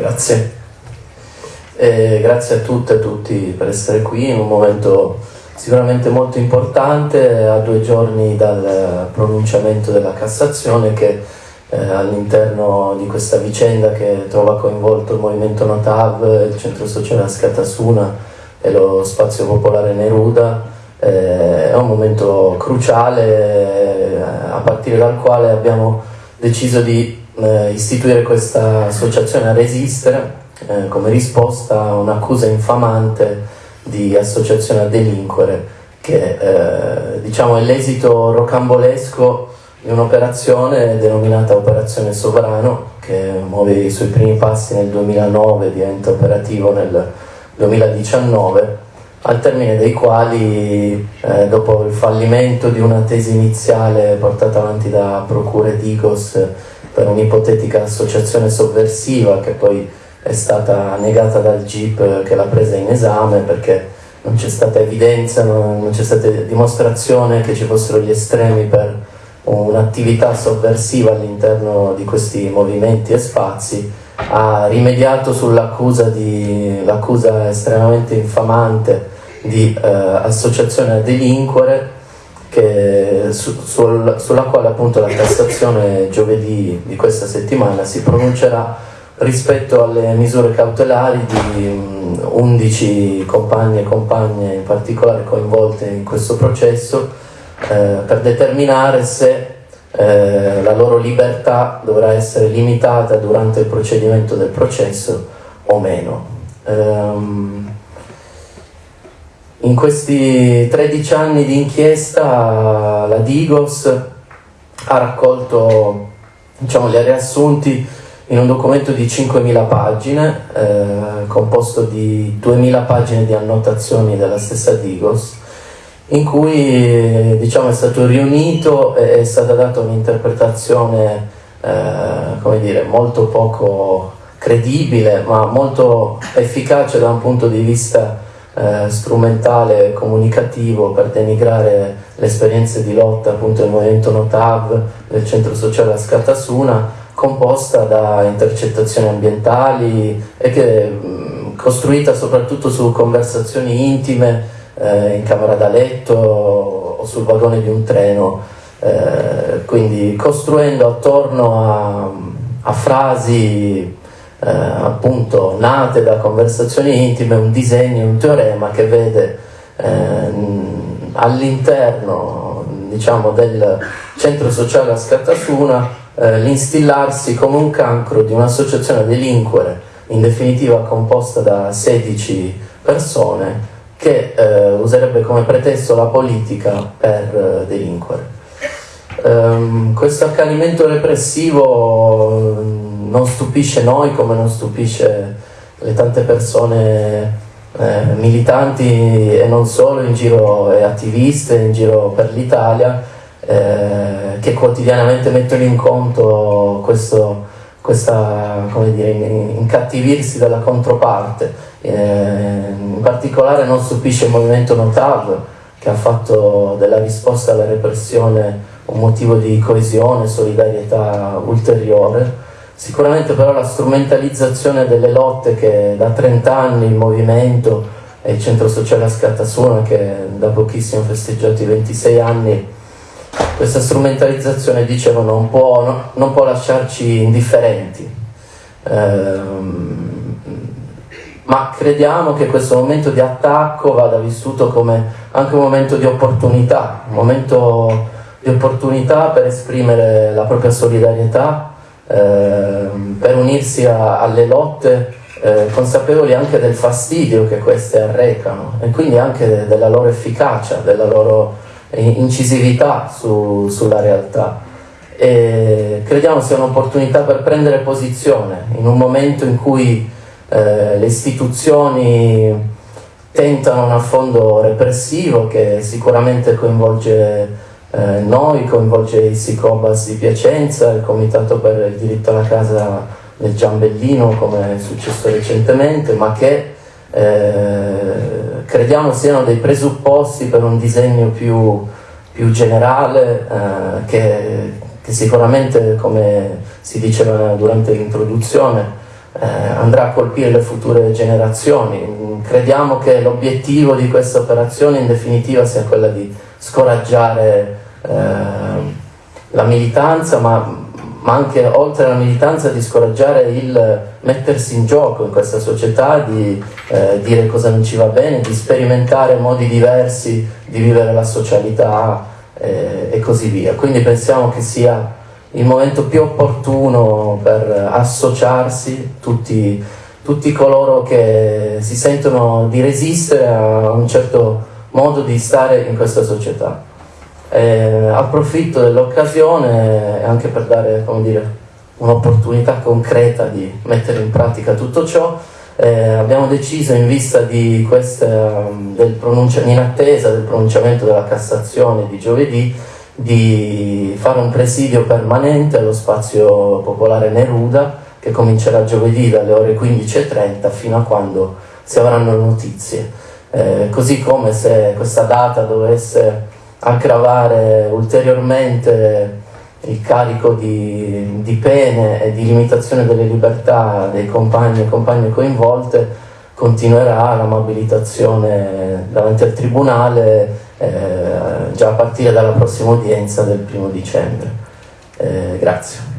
Grazie. E grazie a tutte e a tutti per essere qui in un momento sicuramente molto importante, a due giorni dal pronunciamento della Cassazione che eh, all'interno di questa vicenda che trova coinvolto il movimento Notav, il centro sociale Ascatasuna e lo spazio popolare Neruda, eh, è un momento cruciale eh, a partire dal quale abbiamo deciso di eh, istituire questa associazione a resistere eh, come risposta a un'accusa infamante di associazione a delinquere che eh, diciamo è l'esito rocambolesco di un'operazione denominata Operazione Sovrano che muove i suoi primi passi nel 2009 diventa operativo nel 2019 al termine dei quali eh, dopo il fallimento di una tesi iniziale portata avanti da procure Digos per un'ipotetica associazione sovversiva che poi è stata negata dal GIP che l'ha presa in esame perché non c'è stata evidenza, non, c'è stata dimostrazione che ci fossero gli estremi per un'attività sovversiva all'interno di questi movimenti e spazi, ha rimediato sull'accusa l'accusa estremamente infamante di eh, associazione a delinquere che, su, sul, sulla quale appunto la Cassazione giovedì di questa settimana si pronuncerà rispetto alle misure cautelari di 11 compagni e compagne in particolare coinvolte in questo processo eh, per determinare se eh, la loro libertà dovrà essere limitata durante il procedimento del processo o meno. Um, in questi 13 anni di inchiesta la Digos ha raccolto diciamo, gli riassunti in un documento di 5.000 pagine, eh, composto di 2.000 pagine di annotazioni della stessa Digos, in cui diciamo, è stato riunito e è stata data un'interpretazione eh, molto poco credibile, ma molto efficace da un punto di vista eh, strumentale comunicativo per denigrare le esperienze di lotta appunto del movimento Notav del centro sociale Ascatasuna composta da intercettazioni ambientali e che è costruita soprattutto su conversazioni intime eh, in camera da letto o sul vagone di un treno, eh, quindi costruendo attorno a, a frasi eh, appunto nate da conversazioni intime un disegno, un teorema che vede ehm, all'interno diciamo, del centro sociale a Scatasuna eh, l'instillarsi come un cancro di un'associazione delinquere, in definitiva composta da 16 persone, che eh, userebbe come pretesto la politica per eh, delinquere. Um, questo accanimento repressivo non stupisce noi come non stupisce le tante persone eh, militanti e non solo in giro e attiviste in giro per l'Italia eh, che quotidianamente mettono in conto questo, questa, come dire, incattivirsi dalla controparte. Eh, in particolare non stupisce il movimento Notav che ha fatto della risposta alla repressione un motivo di coesione, solidarietà ulteriore. Sicuramente però la strumentalizzazione delle lotte che da 30 anni il movimento e il centro sociale a Scatasuna che da pochissimo festeggiato i 26 anni questa strumentalizzazione, dicevo, non può, no, non può lasciarci indifferenti. Ehm, ma crediamo che questo momento di attacco vada vissuto come anche un momento di opportunità, un momento di opportunità per esprimere la propria solidarietà, per unirsi a, alle lotte, eh, consapevoli anche del fastidio che queste arrecano e quindi anche della loro efficacia, della loro incisività su, sulla realtà. E crediamo sia un'opportunità per prendere posizione in un momento in cui eh, le istituzioni tentano un affondo repressivo che sicuramente coinvolge eh, noi, coinvolge i Sicobas di Piacenza, il Comitato per il diritto alla casa del Giambellino come è successo recentemente, ma che eh, crediamo siano dei presupposti per un disegno più, più generale eh, che, che, sicuramente, come si diceva durante l'introduzione, eh, andrà a colpire le future generazioni. Crediamo che l'obiettivo di questa operazione in definitiva sia quella di scoraggiare la militanza, ma, ma, anche oltre alla militanza di scoraggiare il mettersi in gioco in questa società, di eh, dire cosa non ci va bene, di sperimentare modi diversi di vivere la socialità eh, e così via. Quindi pensiamo che sia il momento più opportuno per associarsi tutti, tutti coloro che si sentono di resistere a un certo modo di stare in questa società. Eh, approfitto dell'occasione anche per dare un'opportunità concreta di mettere in pratica tutto ciò. Eh, abbiamo deciso in vista queste, del in attesa del pronunciamento della Cassazione di giovedì di fare un presidio permanente allo spazio popolare Neruda che comincerà giovedì dalle ore 15.30 fino a quando si avranno notizie. Eh, così come se questa data dovesse aggravare ulteriormente il carico di, di pene e di limitazione delle libertà dei compagni e compagne coinvolte, continuerà la mobilitazione davanti al Tribunale eh, già a partire dalla prossima udienza del primo dicembre. Eh, grazie.